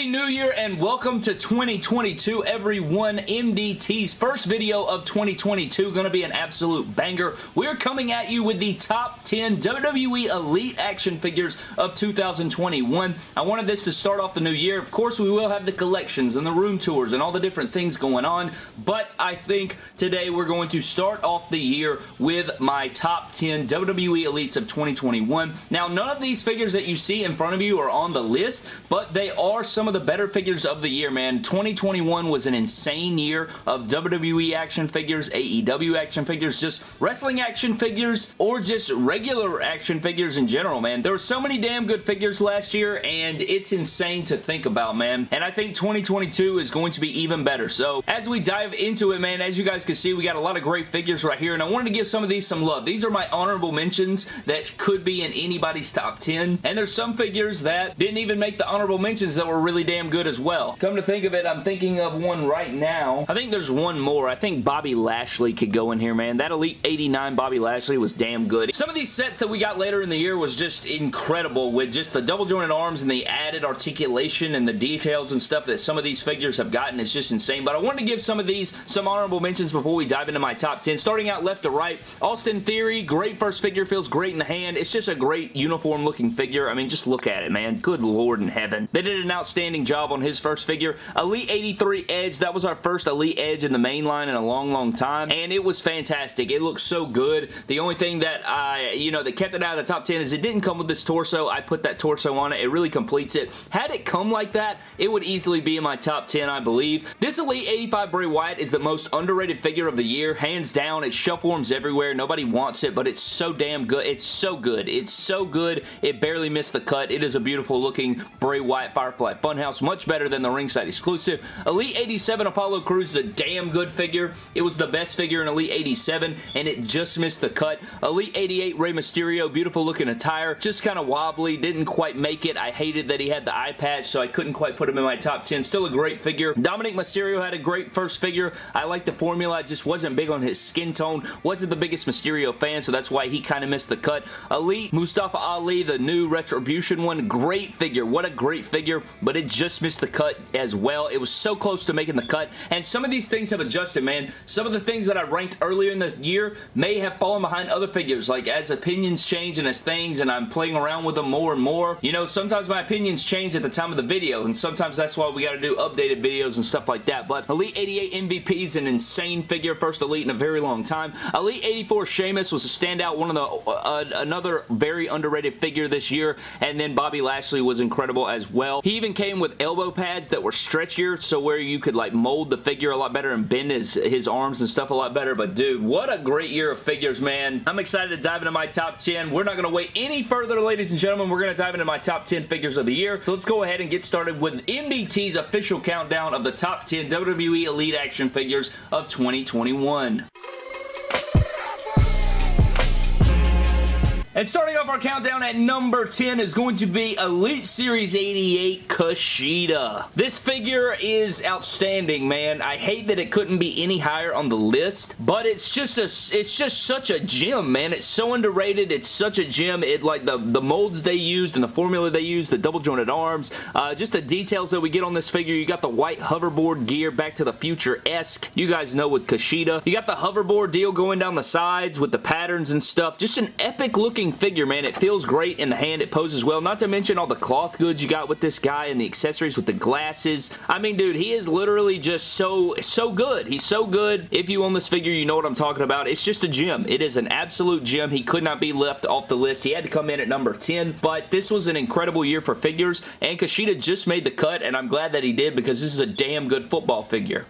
Happy New Year and welcome to 2022 everyone. MDT's first video of 2022 going to be an absolute banger. We're coming at you with the top 10 WWE Elite action figures of 2021. I wanted this to start off the new year. Of course, we will have the collections and the room tours and all the different things going on, but I think today we're going to start off the year with my top 10 WWE Elites of 2021. Now, none of these figures that you see in front of you are on the list, but they are some of the better figures of the year, man. 2021 was an insane year of WWE action figures, AEW action figures, just wrestling action figures, or just regular action figures in general, man. There were so many damn good figures last year, and it's insane to think about, man. And I think 2022 is going to be even better. So, as we dive into it, man, as you guys can see, we got a lot of great figures right here, and I wanted to give some of these some love. These are my honorable mentions that could be in anybody's top 10, and there's some figures that didn't even make the honorable mentions that were really damn good as well. Come to think of it, I'm thinking of one right now. I think there's one more. I think Bobby Lashley could go in here, man. That Elite 89 Bobby Lashley was damn good. Some of these sets that we got later in the year was just incredible with just the double jointed arms and the added articulation and the details and stuff that some of these figures have gotten is just insane. But I wanted to give some of these some honorable mentions before we dive into my top 10. Starting out left to right, Austin Theory, great first figure, feels great in the hand. It's just a great uniform looking figure. I mean, just look at it, man. Good lord in heaven. They did an outstanding job on his first figure. Elite 83 Edge, that was our first Elite Edge in the main line in a long, long time, and it was fantastic. It looks so good. The only thing that I, you know, that kept it out of the top 10 is it didn't come with this torso. I put that torso on it. It really completes it. Had it come like that, it would easily be in my top 10, I believe. This Elite 85 Bray Wyatt is the most underrated figure of the year. Hands down, it shelf warms everywhere. Nobody wants it, but it's so damn good. It's so good. It's so good. It barely missed the cut. It is a beautiful looking Bray Wyatt Firefly Funhouse. House, much better than the ringside exclusive. Elite 87 Apollo Crews is a damn good figure. It was the best figure in Elite 87 and it just missed the cut. Elite 88 Rey Mysterio, beautiful looking attire. Just kind of wobbly. Didn't quite make it. I hated that he had the eye patch so I couldn't quite put him in my top 10. Still a great figure. Dominic Mysterio had a great first figure. I like the formula. I just wasn't big on his skin tone. Wasn't the biggest Mysterio fan so that's why he kind of missed the cut. Elite Mustafa Ali, the new Retribution one. Great figure. What a great figure but it just missed the cut as well. It was so close to making the cut, and some of these things have adjusted, man. Some of the things that I ranked earlier in the year may have fallen behind other figures, like as opinions change and as things, and I'm playing around with them more and more. You know, sometimes my opinions change at the time of the video, and sometimes that's why we got to do updated videos and stuff like that, but Elite 88 MVP is an insane figure, first Elite in a very long time. Elite 84 Sheamus was a standout, one of the, uh, another very underrated figure this year, and then Bobby Lashley was incredible as well. He even came with elbow pads that were stretchier so where you could like mold the figure a lot better and bend his, his arms and stuff a lot better. But dude, what a great year of figures, man. I'm excited to dive into my top 10. We're not going to wait any further, ladies and gentlemen. We're going to dive into my top 10 figures of the year. So let's go ahead and get started with MDT's official countdown of the top 10 WWE Elite action figures of 2021. And starting off our countdown at number 10 is going to be Elite Series 88 Kushida. This figure is outstanding, man. I hate that it couldn't be any higher on the list, but it's just a, it's just such a gem, man. It's so underrated. It's such a gem. It like the, the molds they used and the formula they used, the double jointed arms, uh, just the details that we get on this figure. You got the white hoverboard gear, Back to the Future-esque. You guys know with Kushida. You got the hoverboard deal going down the sides with the patterns and stuff. Just an epic looking looking figure, man. It feels great in the hand. It poses well. Not to mention all the cloth goods you got with this guy and the accessories with the glasses. I mean, dude, he is literally just so, so good. He's so good. If you own this figure, you know what I'm talking about. It's just a gem. It is an absolute gem. He could not be left off the list. He had to come in at number 10, but this was an incredible year for figures, and Kushida just made the cut, and I'm glad that he did because this is a damn good football figure.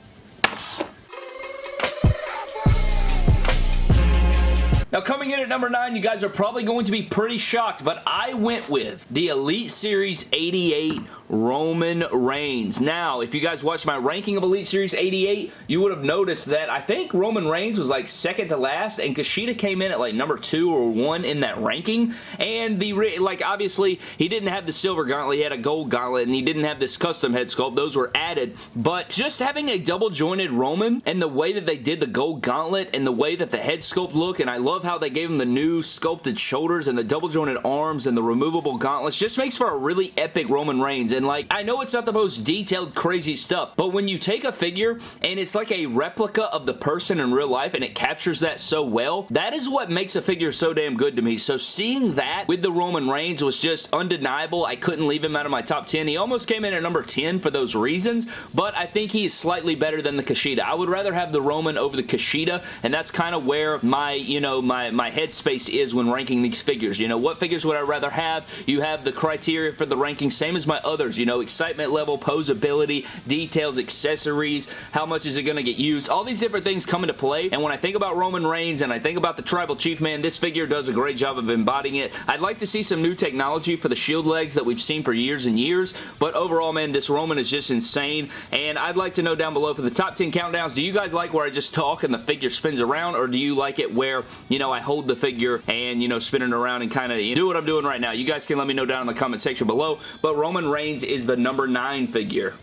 Now coming in at number 9, you guys are probably going to be pretty shocked, but I went with the Elite Series 88 Roman Reigns. Now, if you guys watched my ranking of Elite Series 88, you would have noticed that I think Roman Reigns was like second to last, and Kushida came in at like number two or one in that ranking, and the, like, obviously, he didn't have the silver gauntlet, he had a gold gauntlet, and he didn't have this custom head sculpt. Those were added, but just having a double jointed Roman, and the way that they did the gold gauntlet, and the way that the head sculpt look, and I love how they gave him the new sculpted shoulders, and the double jointed arms, and the removable gauntlets, just makes for a really epic Roman Reigns, and like, I know it's not the most detailed, crazy stuff, but when you take a figure and it's like a replica of the person in real life and it captures that so well, that is what makes a figure so damn good to me. So seeing that with the Roman Reigns was just undeniable. I couldn't leave him out of my top 10. He almost came in at number 10 for those reasons, but I think he's slightly better than the Kushida. I would rather have the Roman over the Kushida, and that's kind of where my, you know, my, my headspace is when ranking these figures. You know, what figures would I rather have? You have the criteria for the ranking, same as my others. You know, excitement level, posability, details, accessories, how much is it going to get used? All these different things come into play, and when I think about Roman Reigns and I think about the Tribal Chief, man, this figure does a great job of embodying it. I'd like to see some new technology for the shield legs that we've seen for years and years, but overall, man, this Roman is just insane, and I'd like to know down below for the top 10 countdowns, do you guys like where I just talk and the figure spins around, or do you like it where, you know, I hold the figure and, you know, spin it around and kind of do what I'm doing right now? You guys can let me know down in the comment section below, but Roman Reigns is the number 9 figure.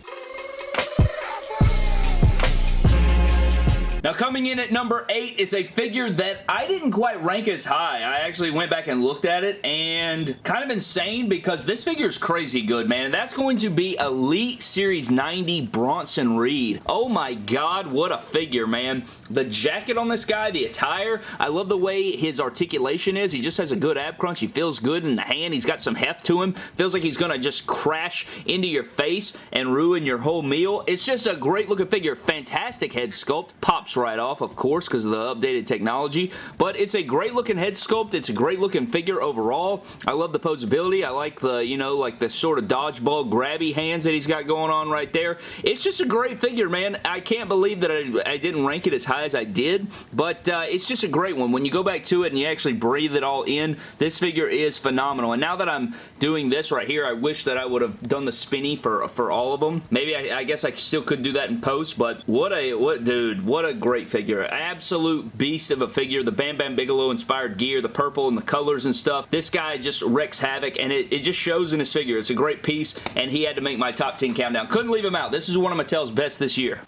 Now coming in at number 8 is a figure that I didn't quite rank as high. I actually went back and looked at it and kind of insane because this figure is crazy good, man. And that's going to be Elite Series 90 Bronson Reed. Oh my god, what a figure, man. The jacket on this guy, the attire, I love the way his articulation is. He just has a good ab crunch. He feels good in the hand. He's got some heft to him. Feels like he's going to just crash into your face and ruin your whole meal. It's just a great looking figure. Fantastic head sculpt. Pops pops right off, of course, because of the updated technology, but it's a great looking head sculpt. It's a great looking figure overall. I love the posability. I like the, you know, like the sort of dodgeball grabby hands that he's got going on right there. It's just a great figure, man. I can't believe that I, I didn't rank it as high as I did, but uh, it's just a great one. When you go back to it and you actually breathe it all in, this figure is phenomenal. And now that I'm doing this right here, I wish that I would have done the spinny for, for all of them. Maybe I, I guess I still could do that in post, but what a, what, dude, what a great figure. Absolute beast of a figure. The Bam Bam Bigelow inspired gear, the purple and the colors and stuff. This guy just wrecks havoc and it, it just shows in his figure. It's a great piece and he had to make my top 10 countdown. Couldn't leave him out. This is one of Mattel's best this year.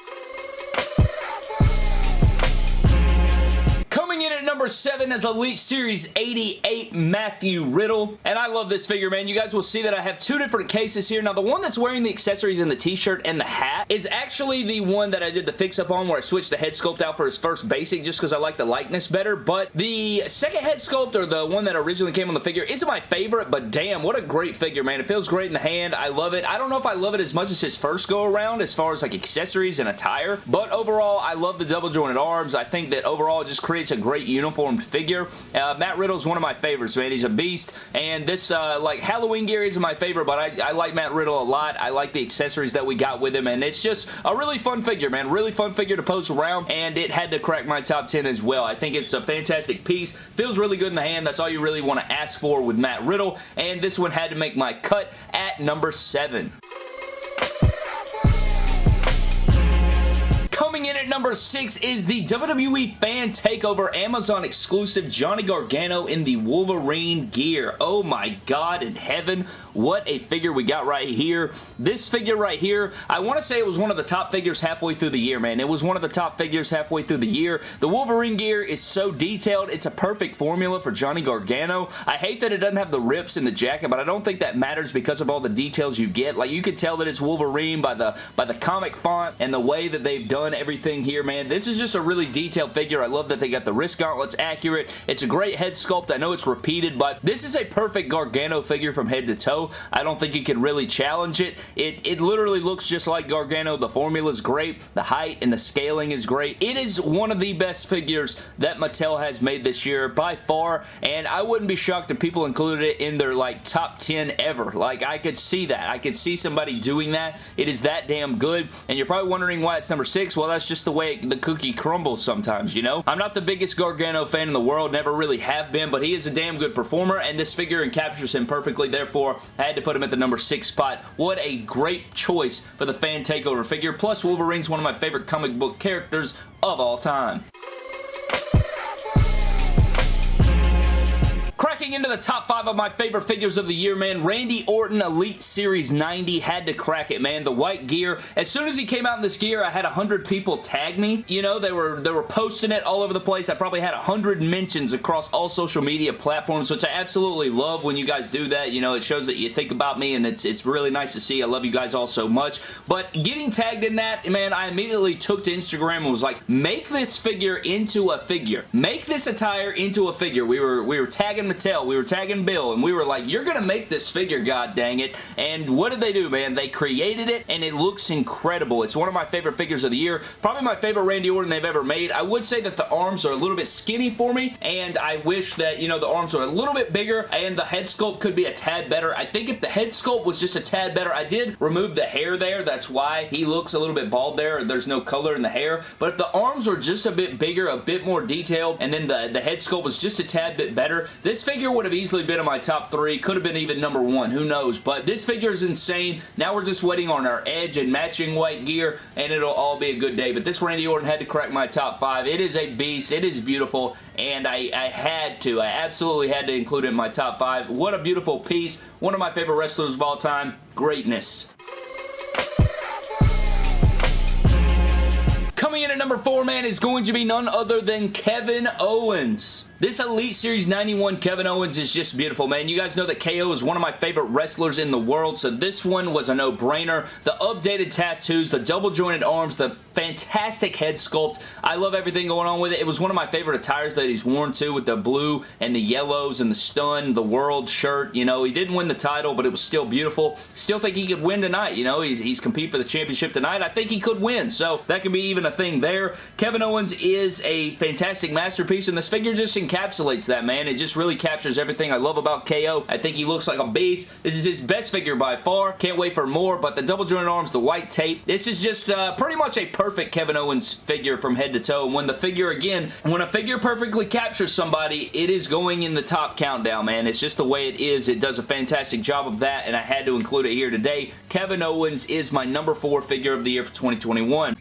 7 is Elite Series 88 Matthew Riddle. And I love this figure, man. You guys will see that I have two different cases here. Now, the one that's wearing the accessories and the t-shirt and the hat is actually the one that I did the fix-up on where I switched the head sculpt out for his first basic just because I like the likeness better. But the second head sculpt, or the one that originally came on the figure, isn't my favorite, but damn, what a great figure, man. It feels great in the hand. I love it. I don't know if I love it as much as his first go-around as far as like accessories and attire, but overall, I love the double jointed arms. I think that overall it just creates a great great uniformed figure. Uh, Matt Riddle's one of my favorites, man. He's a beast, and this, uh, like, Halloween gear isn't my favorite, but I, I like Matt Riddle a lot. I like the accessories that we got with him, and it's just a really fun figure, man. Really fun figure to post around, and it had to crack my top 10 as well. I think it's a fantastic piece. Feels really good in the hand. That's all you really want to ask for with Matt Riddle, and this one had to make my cut at number 7. At number 6 is the WWE Fan Takeover Amazon exclusive Johnny Gargano in the Wolverine gear. Oh my god in heaven, what a figure we got right here. This figure right here, I want to say it was one of the top figures halfway through the year, man. It was one of the top figures halfway through the year. The Wolverine gear is so detailed. It's a perfect formula for Johnny Gargano. I hate that it doesn't have the rips in the jacket, but I don't think that matters because of all the details you get. Like, you can tell that it's Wolverine by the, by the comic font and the way that they've done everything here, man. This is just a really detailed figure. I love that they got the wrist gauntlets accurate. It's a great head sculpt. I know it's repeated, but this is a perfect Gargano figure from head to toe. I don't think you can really challenge it. It, it literally looks just like Gargano. The formula is great. The height and the scaling is great. It is one of the best figures that Mattel has made this year by far, and I wouldn't be shocked if people included it in their like top 10 ever. Like, I could see that. I could see somebody doing that. It is that damn good, and you're probably wondering why it's number 6. Well, that's just the way the cookie crumbles sometimes, you know? I'm not the biggest Gargano fan in the world, never really have been, but he is a damn good performer, and this figure captures him perfectly, therefore, I had to put him at the number 6 spot. What a great choice for the fan takeover figure, plus Wolverine's one of my favorite comic book characters of all time. Getting into the top five of my favorite figures of the year, man, Randy Orton Elite Series 90 had to crack it, man. The white gear. As soon as he came out in this gear, I had 100 people tag me. You know, they were they were posting it all over the place. I probably had 100 mentions across all social media platforms, which I absolutely love when you guys do that. You know, it shows that you think about me, and it's, it's really nice to see. I love you guys all so much. But getting tagged in that, man, I immediately took to Instagram and was like, make this figure into a figure. Make this attire into a figure. We were, we were tagging Mattel. We were tagging Bill, and we were like, you're going to make this figure, god dang it. And what did they do, man? They created it, and it looks incredible. It's one of my favorite figures of the year. Probably my favorite Randy Orton they've ever made. I would say that the arms are a little bit skinny for me, and I wish that, you know, the arms were a little bit bigger, and the head sculpt could be a tad better. I think if the head sculpt was just a tad better, I did remove the hair there. That's why he looks a little bit bald there. There's no color in the hair. But if the arms were just a bit bigger, a bit more detailed, and then the, the head sculpt was just a tad bit better, this figure would have easily been in my top three. Could have been even number one. Who knows? But this figure is insane. Now we're just waiting on our edge and matching white gear, and it'll all be a good day. But this Randy Orton had to crack my top five. It is a beast. It is beautiful, and I, I had to. I absolutely had to include it in my top five. What a beautiful piece. One of my favorite wrestlers of all time. Greatness. Coming in at number four, man, is going to be none other than Kevin Owens. This Elite Series 91 Kevin Owens is just beautiful, man. You guys know that KO is one of my favorite wrestlers in the world, so this one was a no-brainer. The updated tattoos, the double jointed arms, the fantastic head sculpt. I love everything going on with it. It was one of my favorite attires that he's worn too with the blue and the yellows and the stun, the world shirt. You know, he didn't win the title, but it was still beautiful. Still think he could win tonight. You know, he's, he's competing for the championship tonight. I think he could win, so that could be even a thing there. Kevin Owens is a fantastic masterpiece, and this figure just encapsulates that, man. It just really captures everything I love about KO. I think he looks like a beast. This is his best figure by far. Can't wait for more, but the double jointed arms, the white tape, this is just uh, pretty much a perfect Kevin Owens figure from head to toe. And when the figure, again, when a figure perfectly captures somebody, it is going in the top countdown, man. It's just the way it is. It does a fantastic job of that, and I had to include it here today. Kevin Owens is my number four figure of the year for 2021.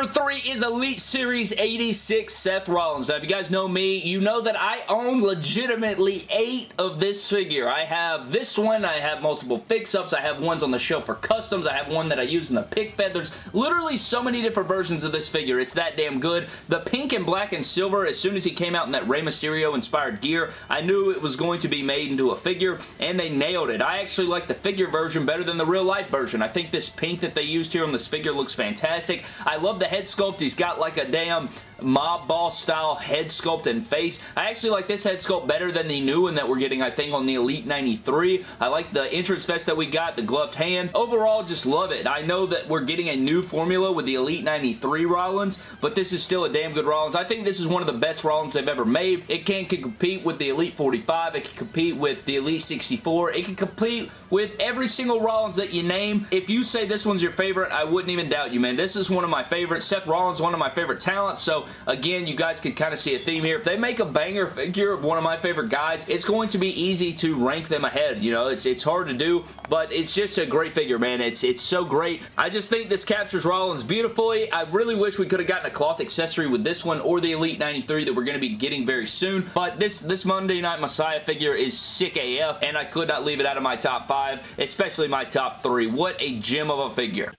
Number three is Elite Series 86 Seth Rollins. Now, if you guys know me, you know that I own legitimately eight of this figure. I have this one, I have multiple fix-ups, I have ones on the shelf for customs, I have one that I use in the pick feathers. Literally so many different versions of this figure. It's that damn good. The pink and black and silver, as soon as he came out in that Rey Mysterio inspired gear, I knew it was going to be made into a figure, and they nailed it. I actually like the figure version better than the real life version. I think this pink that they used here on this figure looks fantastic. I love the head sculpt. He's got like a damn mob boss style head sculpt and face. I actually like this head sculpt better than the new one that we're getting, I think, on the Elite 93. I like the entrance vest that we got, the gloved hand. Overall, just love it. I know that we're getting a new formula with the Elite 93 Rollins, but this is still a damn good Rollins. I think this is one of the best Rollins they've ever made. It can, can compete with the Elite 45. It can compete with the Elite 64. It can compete with every single Rollins that you name. If you say this one's your favorite, I wouldn't even doubt you, man. This is one of my favorites. Seth Rollins one of my favorite talents, so again, you guys can kind of see a theme here. If they make a banger figure of one of my favorite guys, it's going to be easy to rank them ahead. You know, it's it's hard to do, but it's just a great figure, man. It's, it's so great. I just think this captures Rollins beautifully. I really wish we could have gotten a cloth accessory with this one or the Elite 93 that we're going to be getting very soon, but this, this Monday Night Messiah figure is sick AF, and I could not leave it out of my top five, especially my top three. What a gem of a figure.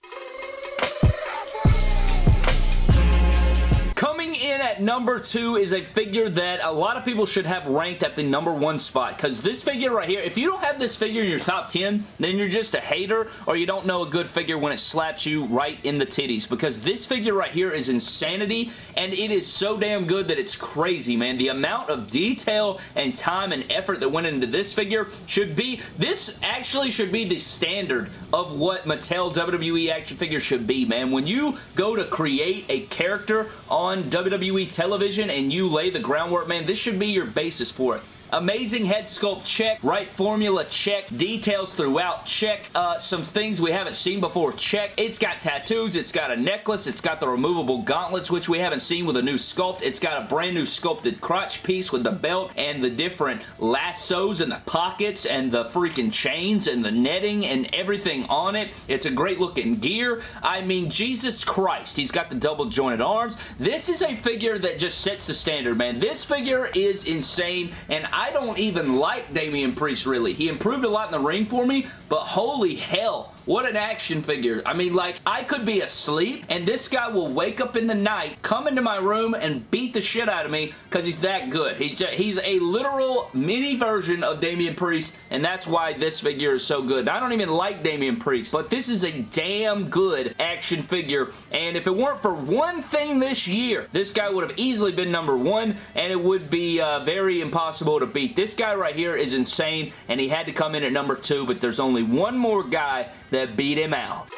At number two is a figure that a lot of people should have ranked at the number one spot because this figure right here, if you don't have this figure in your top 10, then you're just a hater or you don't know a good figure when it slaps you right in the titties because this figure right here is insanity and it is so damn good that it's crazy, man. The amount of detail and time and effort that went into this figure should be, this actually should be the standard of what Mattel WWE action figures should be, man. When you go to create a character on WWE television and you lay the groundwork, man, this should be your basis for it. Amazing head sculpt, check. Right formula, check. Details throughout, check. Uh, some things we haven't seen before, check. It's got tattoos. It's got a necklace. It's got the removable gauntlets, which we haven't seen with a new sculpt. It's got a brand new sculpted crotch piece with the belt and the different lassos and the pockets and the freaking chains and the netting and everything on it. It's a great looking gear. I mean, Jesus Christ. He's got the double jointed arms. This is a figure that just sets the standard, man. This figure is insane, and I don't even like Damian Priest, really. He improved a lot in the ring for me, but holy hell, what an action figure. I mean, like, I could be asleep, and this guy will wake up in the night, come into my room, and beat the shit out of me because he's that good. He's, just, he's a literal mini version of Damian Priest, and that's why this figure is so good. I don't even like Damian Priest, but this is a damn good action figure, and if it weren't for one thing this year, this guy would have easily been number one, and it would be uh, very impossible to beat. This guy right here is insane, and he had to come in at number two, but there's only one more guy that beat him out.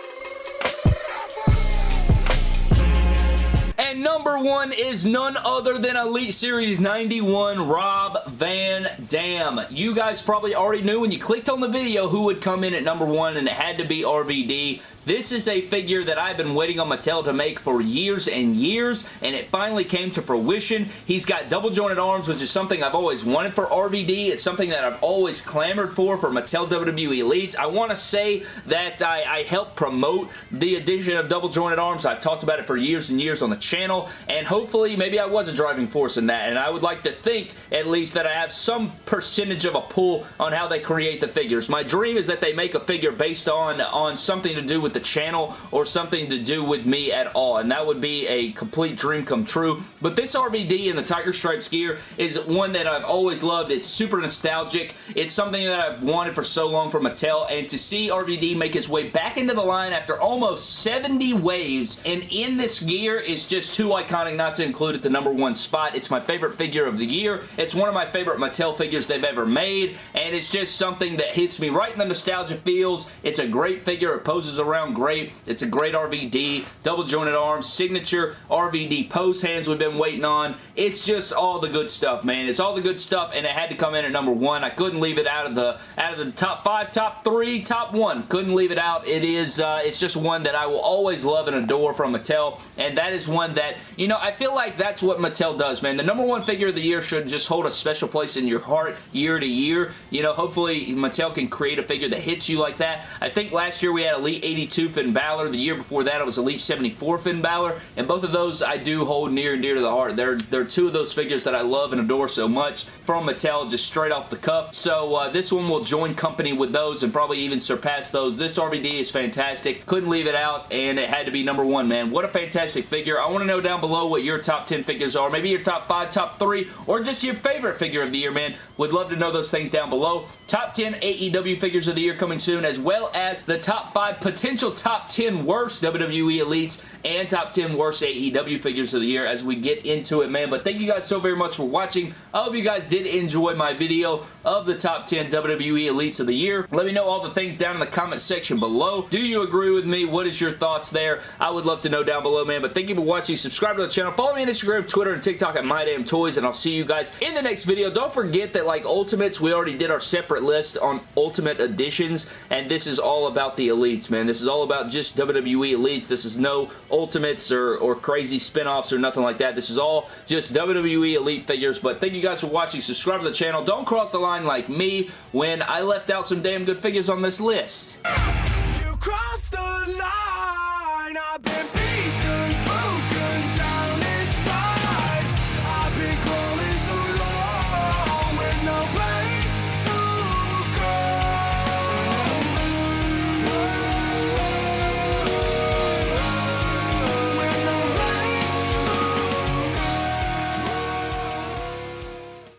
And number one is none other than Elite Series 91 Rob Van Dam. You guys probably already knew when you clicked on the video who would come in at number one and it had to be RVD. This is a figure that I've been waiting on Mattel to make for years and years, and it finally came to fruition. He's got double jointed arms, which is something I've always wanted for RVD. It's something that I've always clamored for for Mattel WWE Elites. I want to say that I, I helped promote the addition of double jointed arms. I've talked about it for years and years on the channel, and hopefully maybe I was a driving force in that, and I would like to think at least that I have some percentage of a pull on how they create the figures. My dream is that they make a figure based on, on something to do with the channel or something to do with me at all, and that would be a complete dream come true. But this RVD in the Tiger Stripes gear is one that I've always loved. It's super nostalgic. It's something that I've wanted for so long from Mattel, and to see RVD make his way back into the line after almost 70 waves and in this gear is just too iconic not to include at the number one spot. It's my favorite figure of the year. It's one of my favorite Mattel figures they've ever made, and it's just something that hits me right in the nostalgia feels. It's a great figure. It poses around great. It's a great RVD. Double jointed arms, signature RVD pose hands we've been waiting on. It's just all the good stuff, man. It's all the good stuff, and it had to come in at number one. I couldn't leave it out of the out of the top five, top three, top one. Couldn't leave it out. It is, uh, it's just one that I will always love and adore from Mattel, and that is one that, you know, I feel like that's what Mattel does, man. The number one figure of the year should just hold a special place in your heart year to year. You know, hopefully Mattel can create a figure that hits you like that. I think last year we had Elite 82 72 Finn Balor. The year before that, it was Elite 74 Finn Balor, and both of those I do hold near and dear to the heart. They're, they're two of those figures that I love and adore so much from Mattel, just straight off the cuff. So uh, this one will join company with those and probably even surpass those. This RVD is fantastic. Couldn't leave it out, and it had to be number one, man. What a fantastic figure. I want to know down below what your top 10 figures are. Maybe your top 5, top 3, or just your favorite figure of the year, man. Would love to know those things down below. Top 10 AEW figures of the year coming soon, as well as the top 5 potential top 10 worst WWE Elites and top 10 worst AEW figures of the year as we get into it, man. But thank you guys so very much for watching. I hope you guys did enjoy my video of the top 10 WWE Elites of the year. Let me know all the things down in the comment section below. Do you agree with me? What is your thoughts there? I would love to know down below, man. But thank you for watching. Subscribe to the channel. Follow me on Instagram, Twitter, and TikTok at MyDamnToys, and I'll see you guys in the next video. Don't forget that, like Ultimates, we already did our separate list on Ultimate Editions, and this is all about the Elites, man. This is all about just WWE Elites. This is no Ultimates or, or crazy spin-offs or nothing like that. This is all just WWE Elite figures, but thank you guys for watching. Subscribe to the channel. Don't cross the line like me when I left out some damn good figures on this list.